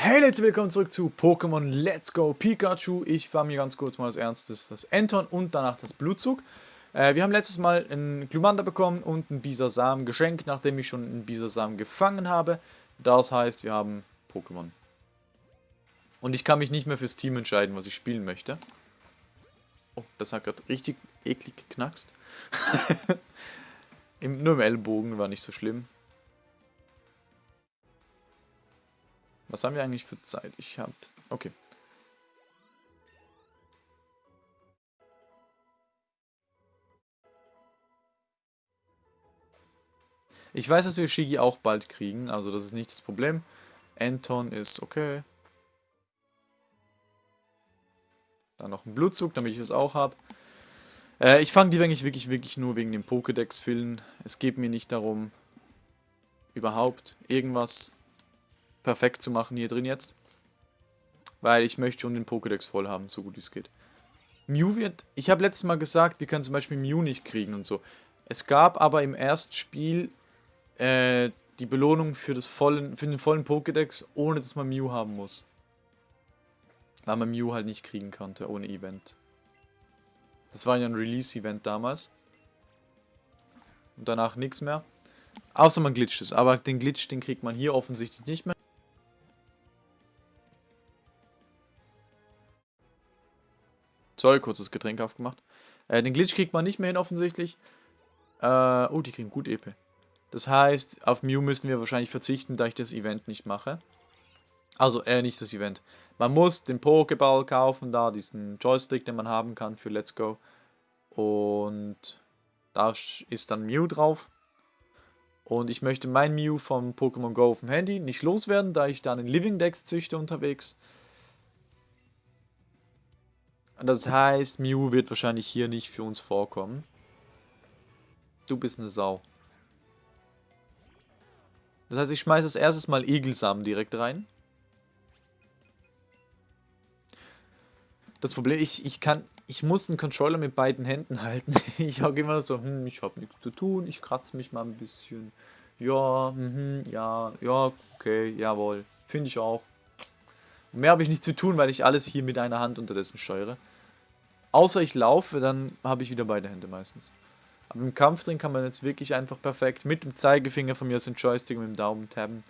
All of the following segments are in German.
Hey Leute, willkommen zurück zu Pokémon Let's Go Pikachu. Ich war mir ganz kurz mal als erstes das Enton und danach das Blutzug. Äh, wir haben letztes Mal einen Glumanda bekommen und einen Bisasam geschenkt, nachdem ich schon einen Bisasam gefangen habe. Das heißt, wir haben Pokémon. Und ich kann mich nicht mehr fürs Team entscheiden, was ich spielen möchte. Oh, das hat gerade richtig eklig geknackst. Im, nur im Ellbogen war nicht so schlimm. Was haben wir eigentlich für Zeit? Ich habe... Okay. Ich weiß, dass wir Shigi auch bald kriegen, also das ist nicht das Problem. Anton ist okay. Dann noch ein Blutzug, damit ich es auch habe. Äh, ich fange die eigentlich wirklich, wirklich nur wegen dem Pokédex-Fillen. Es geht mir nicht darum, überhaupt irgendwas perfekt zu machen hier drin jetzt. Weil ich möchte schon den Pokédex voll haben, so gut es geht. Mew wird... Ich habe letztes Mal gesagt, wir können zum Beispiel Mew nicht kriegen und so. Es gab aber im ersten Spiel äh, die Belohnung für, das vollen, für den vollen Pokédex, ohne dass man Mew haben muss. Weil man Mew halt nicht kriegen konnte, ohne Event. Das war ja ein Release-Event damals. Und danach nichts mehr. Außer man glitscht es. Aber den Glitch, den kriegt man hier offensichtlich nicht mehr. Sorry, kurzes Getränk aufgemacht. Äh, den Glitch kriegt man nicht mehr hin offensichtlich. Äh, oh, die kriegen gut EP. Das heißt, auf Mew müssen wir wahrscheinlich verzichten, da ich das Event nicht mache. Also, äh, nicht das Event. Man muss den Pokéball kaufen, da diesen Joystick, den man haben kann für Let's Go. Und da ist dann Mew drauf. Und ich möchte mein Mew vom Pokémon Go auf dem Handy nicht loswerden, da ich dann in Living Dex züchte unterwegs. Das heißt, Mew wird wahrscheinlich hier nicht für uns vorkommen. Du bist eine Sau. Das heißt, ich schmeiße als erstes mal Egelsamen direkt rein. Das Problem, ich, ich kann, ich muss einen Controller mit beiden Händen halten. Ich hocke immer so, hm, ich habe nichts zu tun, ich kratze mich mal ein bisschen. Ja, mhm, ja, ja, okay, jawohl. Finde ich auch. Mehr habe ich nicht zu tun, weil ich alles hier mit einer Hand unterdessen steuere. Außer ich laufe, dann habe ich wieder beide Hände meistens. Aber im Kampf drin kann man jetzt wirklich einfach perfekt mit dem Zeigefinger von mir aus dem Joystick und mit dem Daumen tabben.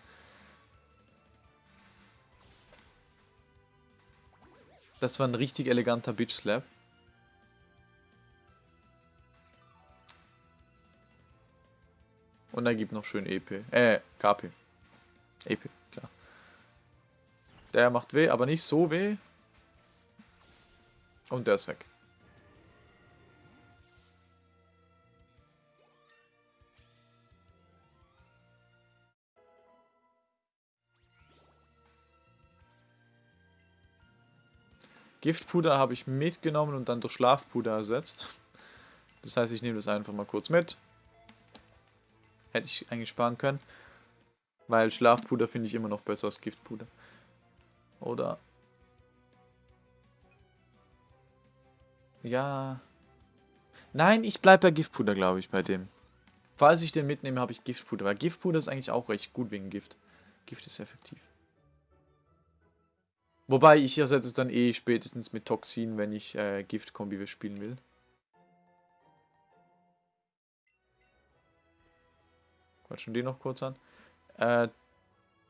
Das war ein richtig eleganter Bitch Slap. Und er gibt noch schön EP. Äh, KP. EP, klar. Der macht weh, aber nicht so weh. Und der ist weg. Giftpuder habe ich mitgenommen und dann durch Schlafpuder ersetzt. Das heißt, ich nehme das einfach mal kurz mit. Hätte ich eigentlich sparen können. Weil Schlafpuder finde ich immer noch besser als Giftpuder. Oder Ja. Nein, ich bleibe bei Giftpuder, glaube ich, bei dem. Falls ich den mitnehme, habe ich Giftpuder. Weil Giftpuder ist eigentlich auch recht gut wegen Gift. Gift ist effektiv. Wobei, ich ersetze es dann eh spätestens mit Toxin, wenn ich äh, Gift-Kombi spielen will. Quatschen den noch kurz an. Äh,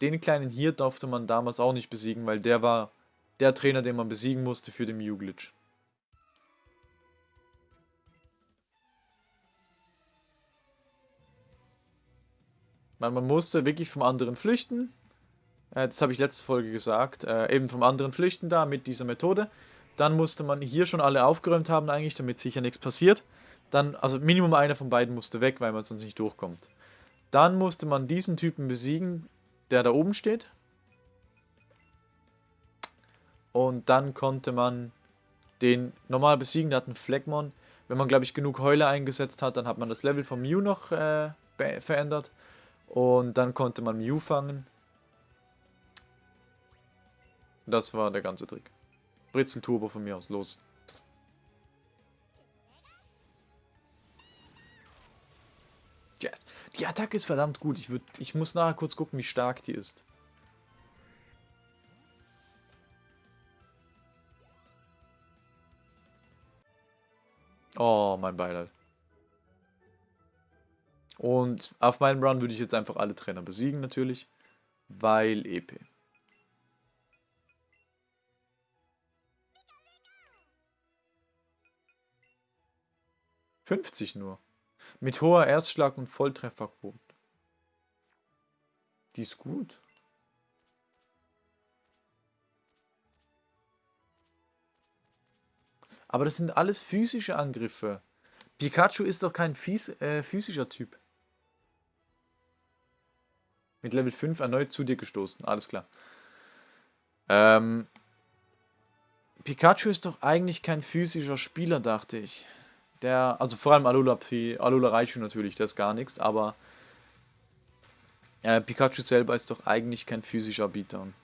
den kleinen hier durfte man damals auch nicht besiegen, weil der war der Trainer, den man besiegen musste für den Mew-Glitch. Man, man musste wirklich vom anderen flüchten. Äh, das habe ich letzte Folge gesagt. Äh, eben vom anderen flüchten da mit dieser Methode. Dann musste man hier schon alle aufgeräumt haben eigentlich, damit sicher nichts passiert. Dann, also Minimum einer von beiden musste weg, weil man sonst nicht durchkommt. Dann musste man diesen Typen besiegen, der da oben steht. Und dann konnte man den normal besiegen, der hat einen Phlegmon. Wenn man, glaube ich, genug Heule eingesetzt hat, dann hat man das Level von Mew noch äh, verändert. Und dann konnte man Mew fangen. Das war der ganze Trick. Britzelturbo von mir aus, los. Yes. Die Attacke ist verdammt gut. Ich, würd, ich muss nachher kurz gucken, wie stark die ist. Oh, mein Beileid. Und auf meinem Run würde ich jetzt einfach alle Trainer besiegen natürlich, weil EP. Fünfzig nur. Mit hoher Erstschlag und Volltrefferquote. Die ist gut. Aber das sind alles physische Angriffe. Pikachu ist doch kein Fies, äh, physischer Typ. Mit Level 5 erneut zu dir gestoßen. Alles klar. Ähm, Pikachu ist doch eigentlich kein physischer Spieler, dachte ich. Der, also vor allem Alola, Alola Raichu natürlich, das ist gar nichts, aber äh, Pikachu selber ist doch eigentlich kein physischer Beatdown.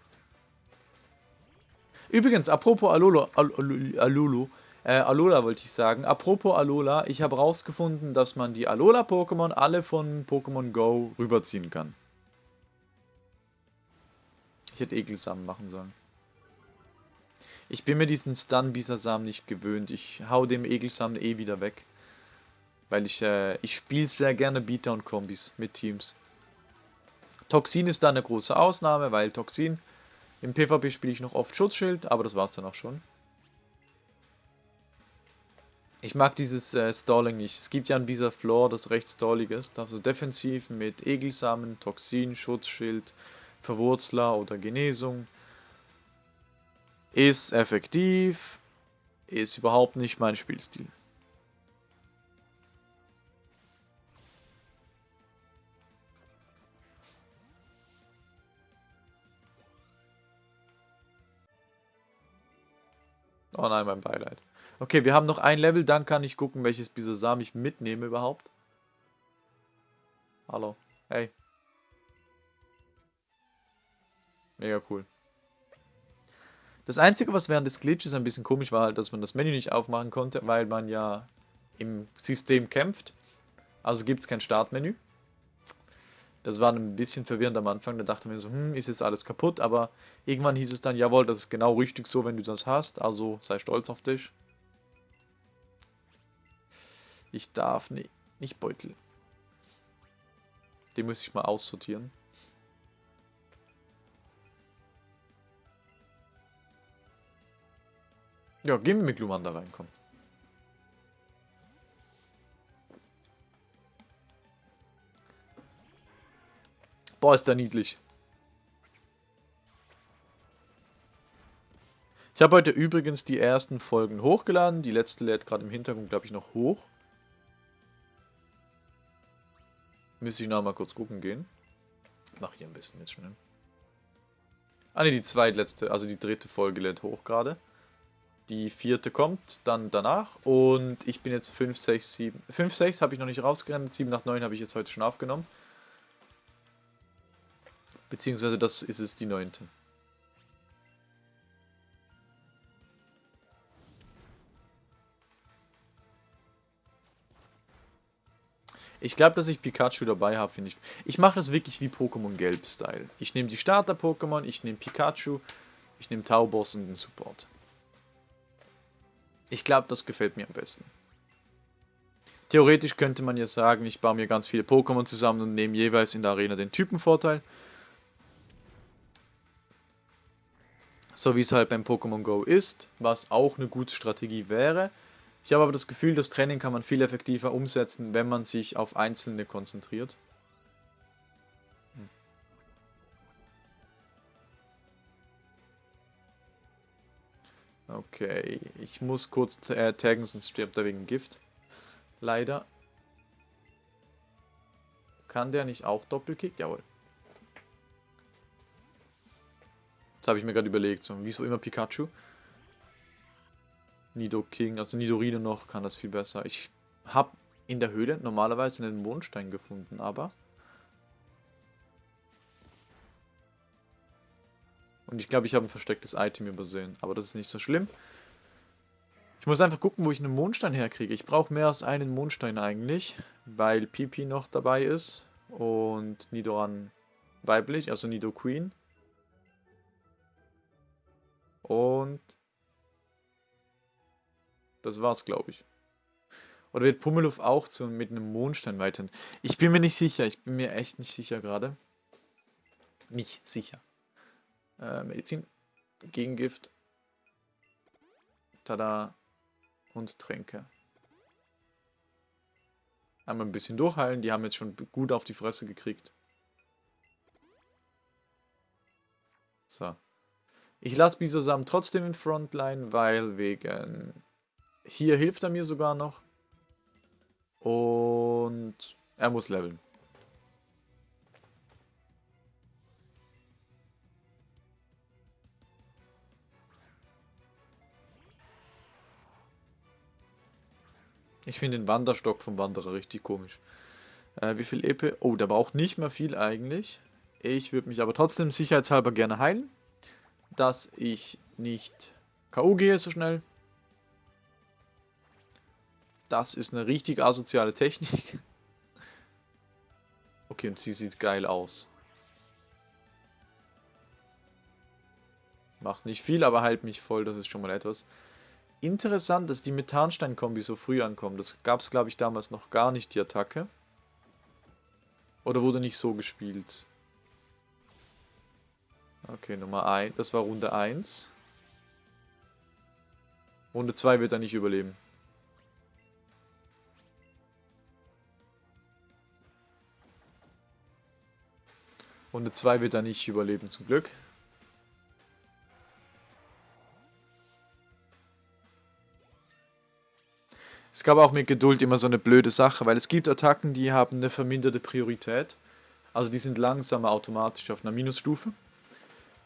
Übrigens, apropos Alola, Al Al äh, Alola wollte ich sagen. Apropos Alola, ich habe rausgefunden, dass man die Alola-Pokémon alle von Pokémon Go rüberziehen kann. Ich hätte Ekelsamen machen sollen. Ich bin mir diesen Stun-Bisasam nicht gewöhnt. Ich hau dem Ekelsamen eh wieder weg. Weil ich, äh, ich spiele sehr gerne Beatdown-Kombis mit Teams. Toxin ist da eine große Ausnahme, weil Toxin, im PvP spiele ich noch oft Schutzschild, aber das war es dann auch schon. Ich mag dieses äh, Stalling nicht. Es gibt ja an dieser Floor, das recht stallig ist. Also defensiv mit Egelsamen, Toxin, Schutzschild, Verwurzler oder Genesung. Ist effektiv, ist überhaupt nicht mein Spielstil. Oh nein, mein Beileid. Okay, wir haben noch ein Level, dann kann ich gucken, welches Bisasam ich mitnehme überhaupt. Hallo. Hey. Mega cool. Das Einzige, was während des Glitches ein bisschen komisch war, halt, dass man das Menü nicht aufmachen konnte, weil man ja im System kämpft. Also gibt es kein Startmenü. Das war ein bisschen verwirrend am Anfang. Da dachte man so, hm, ist jetzt alles kaputt. Aber irgendwann hieß es dann, jawohl, das ist genau richtig so, wenn du das hast. Also sei stolz auf dich. Ich darf nicht, nicht Beutel. Den muss ich mal aussortieren. Ja, gehen wir mit Luman da reinkommen. Boah, ist der niedlich. Ich habe heute übrigens die ersten Folgen hochgeladen. Die letzte lädt gerade im Hintergrund, glaube ich, noch hoch. Müsste ich noch mal kurz gucken gehen. Mach hier ein bisschen jetzt schnell. Ah ne, die zweitletzte, also die dritte Folge lädt hoch gerade. Die vierte kommt dann danach und ich bin jetzt 5, 6, 7. 5, 6 habe ich noch nicht rausgerannt, 7 nach 9 habe ich jetzt heute schon aufgenommen. Beziehungsweise das ist es die neunte. Ich glaube, dass ich Pikachu dabei habe, finde ich. Ich mache das wirklich wie Pokémon Gelb-Style. Ich nehme die Starter-Pokémon, ich nehme Pikachu, ich nehme Tauboss und den Support. Ich glaube, das gefällt mir am besten. Theoretisch könnte man ja sagen, ich baue mir ganz viele Pokémon zusammen und nehme jeweils in der Arena den Typenvorteil. So wie es halt beim Pokémon Go ist, was auch eine gute Strategie wäre. Ich habe aber das Gefühl, das Training kann man viel effektiver umsetzen, wenn man sich auf Einzelne konzentriert. Okay, ich muss kurz äh, taggen, sonst stirbt er wegen Gift. Leider. Kann der nicht auch Doppelkick? Jawohl. Das habe ich mir gerade überlegt. So, wieso immer Pikachu? Nido King, also Nidorino noch, kann das viel besser. Ich habe in der Höhle normalerweise einen Mondstein gefunden, aber... Und ich glaube, ich habe ein verstecktes Item übersehen. Aber das ist nicht so schlimm. Ich muss einfach gucken, wo ich einen Mondstein herkriege. Ich brauche mehr als einen Mondstein eigentlich, weil Pipi noch dabei ist. Und Nidoran weiblich, also Nido Queen. Und das war's, glaube ich. Oder wird Pummeluff auch zu, mit einem Mondstein weiterhin? Ich bin mir nicht sicher. Ich bin mir echt nicht sicher gerade. Nicht sicher. Äh, Medizin. Gegengift. Tada. Und Tränke. Einmal ein bisschen durchheilen. Die haben jetzt schon gut auf die Fresse gekriegt. So. Ich lasse Bisasam trotzdem in Frontline, weil wegen... Hier hilft er mir sogar noch. Und er muss leveln. Ich finde den Wanderstock vom Wanderer richtig komisch. Äh, wie viel EP? Oh, der braucht nicht mehr viel eigentlich. Ich würde mich aber trotzdem sicherheitshalber gerne heilen. Dass ich nicht K.O. gehe so schnell. Das ist eine richtig asoziale Technik. Okay, und sie sieht geil aus. Macht nicht viel, aber heilt mich voll, das ist schon mal etwas. Interessant, dass die Methanstein-Kombi so früh ankommt. Das gab es, glaube ich, damals noch gar nicht, die Attacke. Oder wurde nicht so gespielt? Okay, Nummer 1. Das war Runde 1. Runde 2 wird er nicht überleben. Runde 2 wird er nicht überleben, zum Glück. Es gab auch mit Geduld immer so eine blöde Sache, weil es gibt Attacken, die haben eine verminderte Priorität. Also die sind langsamer automatisch auf einer Minusstufe.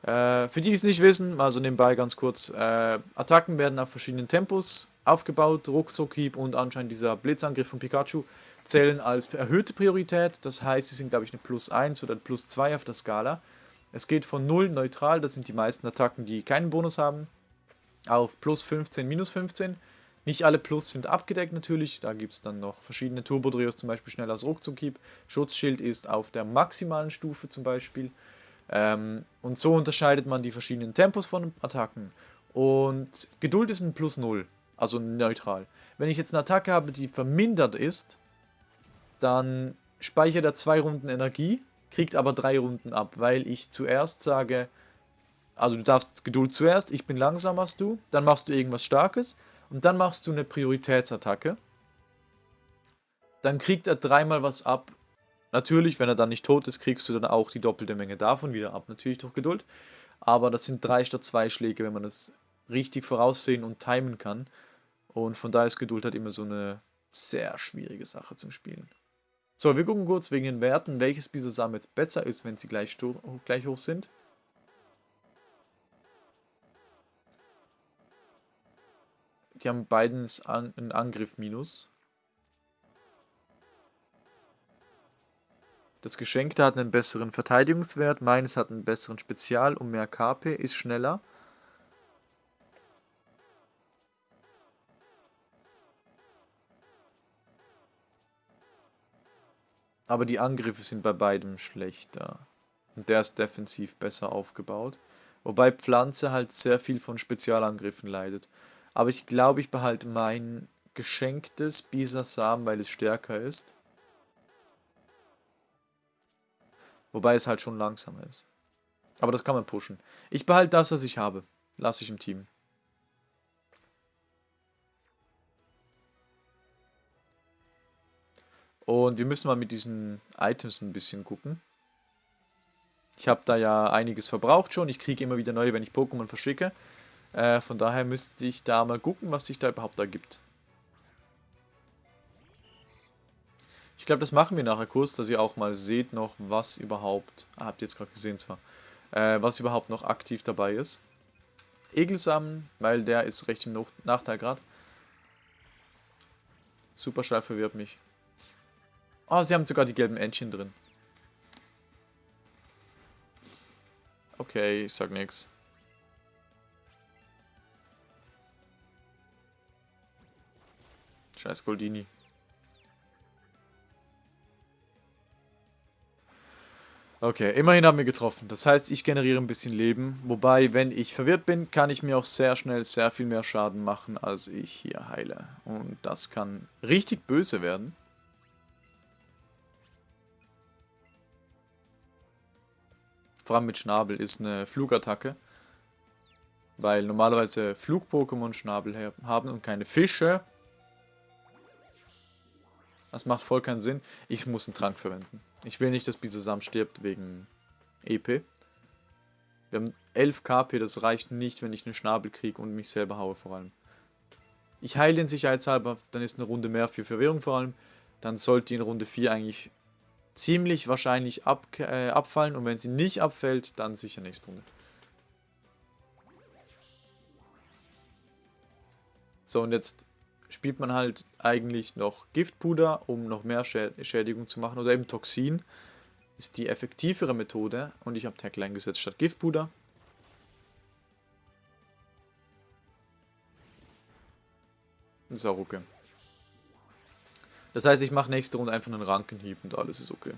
Äh, für die, die es nicht wissen, also nebenbei ganz kurz, äh, Attacken werden auf verschiedenen Tempos aufgebaut, Ruckzuckhieb und anscheinend dieser Blitzangriff von Pikachu zählen als erhöhte Priorität. Das heißt, sie sind, glaube ich, eine Plus 1 oder Plus 2 auf der Skala. Es geht von 0 neutral, das sind die meisten Attacken, die keinen Bonus haben, auf plus 15, minus 15. Nicht alle Plus sind abgedeckt natürlich, da gibt es dann noch verschiedene Turbo-Trios, zum Beispiel schnell als Ruckzuckhieb. Schutzschild ist auf der maximalen Stufe zum Beispiel. Ähm, und so unterscheidet man die verschiedenen Tempos von Attacken. Und Geduld ist ein Plus 0, also neutral. Wenn ich jetzt eine Attacke habe, die vermindert ist, dann speichert er zwei Runden Energie, kriegt aber drei Runden ab, weil ich zuerst sage, also du darfst Geduld zuerst, ich bin langsamer als du, dann machst du irgendwas Starkes und dann machst du eine Prioritätsattacke. Dann kriegt er dreimal was ab. Natürlich, wenn er dann nicht tot ist, kriegst du dann auch die doppelte Menge davon wieder ab, natürlich durch Geduld. Aber das sind drei statt zwei Schläge, wenn man das richtig voraussehen und timen kann. Und von daher ist Geduld halt immer so eine sehr schwierige Sache zum Spielen. So, wir gucken kurz wegen den Werten, welches Bisasam jetzt besser ist, wenn sie gleich, gleich hoch sind. Die haben beiden einen Angriff minus. Das Geschenkte hat einen besseren Verteidigungswert, meines hat einen besseren Spezial und mehr KP, ist schneller. Aber die Angriffe sind bei beidem schlechter. Und der ist defensiv besser aufgebaut. Wobei Pflanze halt sehr viel von Spezialangriffen leidet. Aber ich glaube, ich behalte mein geschenktes Bisasam, weil es stärker ist. Wobei es halt schon langsamer ist. Aber das kann man pushen. Ich behalte das, was ich habe. Lasse ich im Team. Und wir müssen mal mit diesen Items ein bisschen gucken. Ich habe da ja einiges verbraucht schon. Ich kriege immer wieder neue, wenn ich Pokémon verschicke. Äh, von daher müsste ich da mal gucken, was sich da überhaupt ergibt. Ich glaube, das machen wir nachher kurz, dass ihr auch mal seht noch, was überhaupt... Ah, habt ihr jetzt gerade gesehen zwar. Äh, was überhaupt noch aktiv dabei ist. Egelsamen, weil der ist recht im Nachteil gerade. Superschall verwirrt mich. Oh, sie haben sogar die gelben Entchen drin. Okay, ich sag nix. Scheiß Goldini. Okay, immerhin haben wir getroffen. Das heißt, ich generiere ein bisschen Leben. Wobei, wenn ich verwirrt bin, kann ich mir auch sehr schnell sehr viel mehr Schaden machen, als ich hier heile. Und das kann richtig böse werden. Vor allem mit Schnabel ist eine Flugattacke. Weil normalerweise Flug-Pokémon Schnabel haben und keine Fische. Das macht voll keinen Sinn. Ich muss einen Trank verwenden. Ich will nicht, dass Bisasam stirbt wegen EP. Wir haben 11 KP, das reicht nicht, wenn ich einen Schnabel kriege und mich selber haue vor allem. Ich heile den sicherheitshalber, dann ist eine Runde mehr für Verwirrung vor allem. Dann sollte in Runde 4 eigentlich ziemlich wahrscheinlich ab, äh, abfallen und wenn sie nicht abfällt, dann sicher nächste Runde. So, und jetzt spielt man halt eigentlich noch Giftpuder, um noch mehr Schädigung zu machen. Oder eben Toxin ist die effektivere Methode. Und ich habe Tackle eingesetzt statt Giftpuder. Das ist auch okay. Das heißt, ich mache nächste Runde einfach einen Rankenhieb und alles ist okay.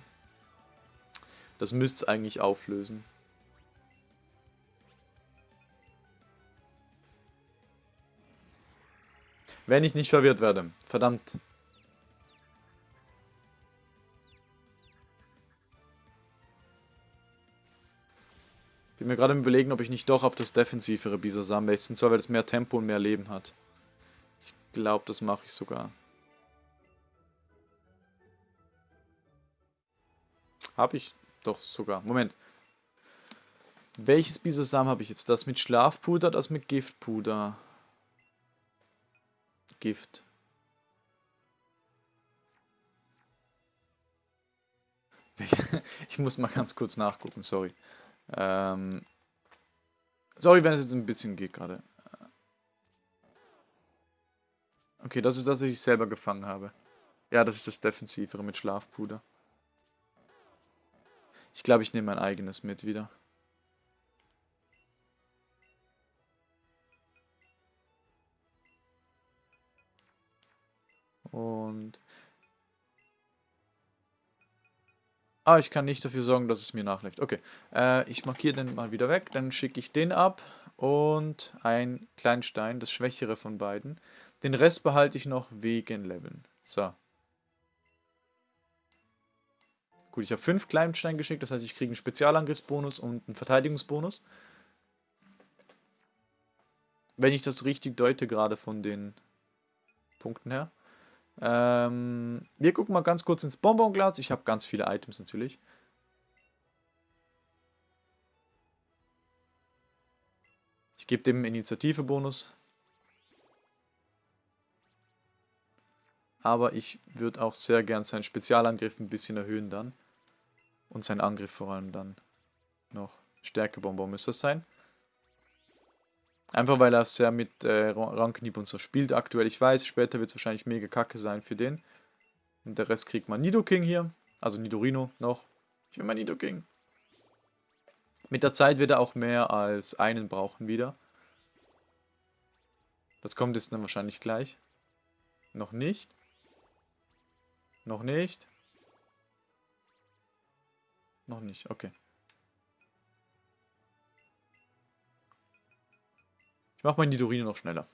Das müsste es eigentlich auflösen. Wenn ich nicht verwirrt werde. Verdammt. Bin mir gerade überlegen, ob ich nicht doch auf das defensivere Bisasam wechseln soll, weil es mehr Tempo und mehr Leben hat. Ich glaube, das mache ich sogar. Habe ich doch sogar. Moment. Welches Bisasam habe ich jetzt? Das mit Schlafpuder, das mit Giftpuder? Gift. Ich muss mal ganz kurz nachgucken, sorry. Ähm, sorry, wenn es jetzt ein bisschen geht gerade. Okay, das ist das, was ich selber gefangen habe. Ja, das ist das Defensivere mit Schlafpuder. Ich glaube, ich nehme mein eigenes mit wieder. Und... Ah, ich kann nicht dafür sorgen, dass es mir nachläuft. Okay, äh, ich markiere den mal wieder weg. Dann schicke ich den ab und ein Kleinstein, das schwächere von beiden. Den Rest behalte ich noch wegen Leveln. So. Gut, ich habe fünf Kleinstein geschickt, das heißt, ich kriege einen Spezialangriffsbonus und einen Verteidigungsbonus. Wenn ich das richtig deute, gerade von den Punkten her. Ähm, wir gucken mal ganz kurz ins Bonbonglas. Ich habe ganz viele Items natürlich. Ich gebe dem Initiative-Bonus. Aber ich würde auch sehr gern seinen Spezialangriff ein bisschen erhöhen dann. Und seinen Angriff vor allem dann noch. Stärkebonbon müsste es sein. Einfach weil er sehr mit äh, Ranknieb und so spielt aktuell. Ich weiß, später wird es wahrscheinlich mega kacke sein für den. Und der Rest kriegt man Nidoking hier. Also Nidorino noch. Ich will mal Nidoking. Mit der Zeit wird er auch mehr als einen brauchen wieder. Das kommt jetzt dann wahrscheinlich gleich. Noch nicht. Noch nicht. Noch nicht, okay. Ich mache mein Nidorino noch schneller.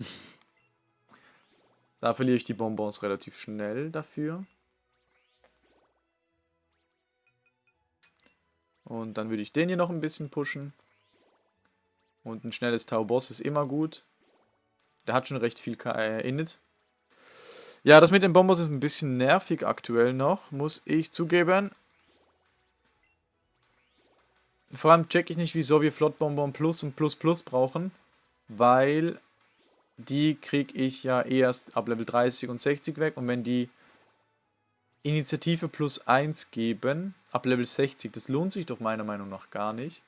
da verliere ich die Bonbons relativ schnell dafür. Und dann würde ich den hier noch ein bisschen pushen. Und ein schnelles Tau-Boss ist immer gut. Der hat schon recht viel äh, Init. Ja, das mit den Bonbons ist ein bisschen nervig aktuell noch, muss ich zugeben. Vor allem check ich nicht, wieso wir Flottbonbon Plus und Plus Plus brauchen weil die kriege ich ja erst ab Level 30 und 60 weg und wenn die Initiative plus 1 geben, ab Level 60, das lohnt sich doch meiner Meinung nach gar nicht.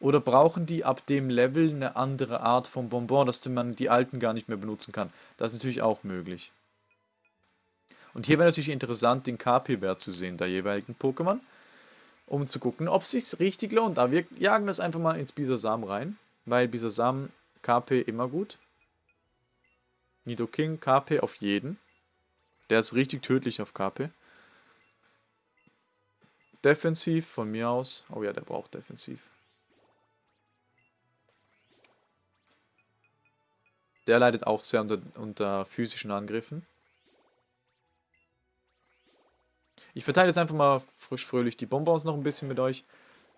Oder brauchen die ab dem Level eine andere Art von Bonbon, dass man die alten gar nicht mehr benutzen kann? Das ist natürlich auch möglich. Und hier wäre natürlich interessant, den KP-Wert zu sehen, der jeweiligen Pokémon um zu gucken, ob es sich richtig lohnt. Aber wir jagen das einfach mal ins Bisasam rein, weil Bisasam KP immer gut. Nidoking KP auf jeden. Der ist richtig tödlich auf KP. Defensiv von mir aus. Oh ja, der braucht defensiv. Der leidet auch sehr unter, unter physischen Angriffen. Ich verteile jetzt einfach mal frisch fröhlich die Bonbons noch ein bisschen mit euch.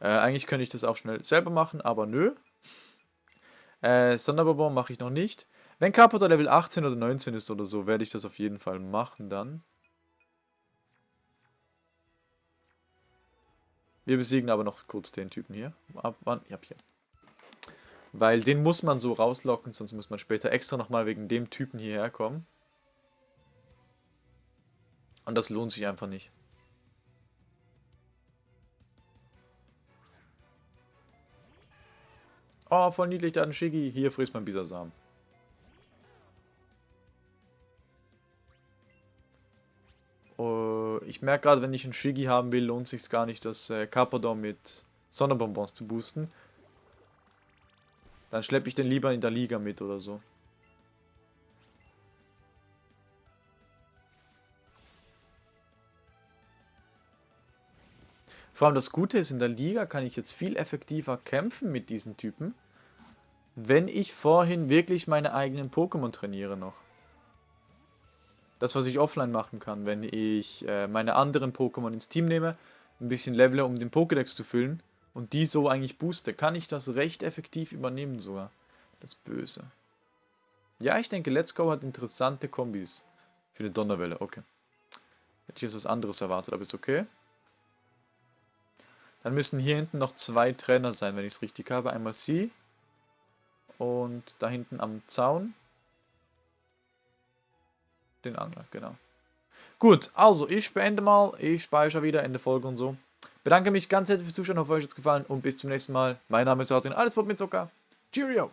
Äh, eigentlich könnte ich das auch schnell selber machen, aber nö. Äh, Sonderbonbon mache ich noch nicht. Wenn Carpenter Level 18 oder 19 ist oder so, werde ich das auf jeden Fall machen dann. Wir besiegen aber noch kurz den Typen hier. Ab wann? Ja, hier. Weil den muss man so rauslocken, sonst muss man später extra nochmal wegen dem Typen hierher kommen. Und das lohnt sich einfach nicht. Oh, voll niedlich, da ein Shiggy. Hier frisst man Bisasam. Uh, ich merke gerade, wenn ich einen Shiggy haben will, lohnt sich gar nicht, das äh, Carpador mit Sonnenbonbons zu boosten. Dann schleppe ich den lieber in der Liga mit oder so. Vor allem das Gute ist, in der Liga kann ich jetzt viel effektiver kämpfen mit diesen Typen, wenn ich vorhin wirklich meine eigenen Pokémon trainiere noch. Das, was ich offline machen kann, wenn ich äh, meine anderen Pokémon ins Team nehme, ein bisschen levele, um den Pokédex zu füllen und die so eigentlich booste, kann ich das recht effektiv übernehmen sogar. Das Böse. Ja, ich denke, Let's Go hat interessante Kombis. Für eine Donnerwelle, okay. Hätte ich jetzt was anderes erwartet, aber ist okay. Dann müssen hier hinten noch zwei Trainer sein, wenn ich es richtig habe. Einmal sie und da hinten am Zaun den Angler, genau. Gut, also ich beende mal, ich speichere wieder Ende Folge und so. Bedanke mich ganz herzlich fürs Zuschauen, hoffe euch hat es gefallen und bis zum nächsten Mal. Mein Name ist Martin, alles Pop mit Zucker. Cheerio!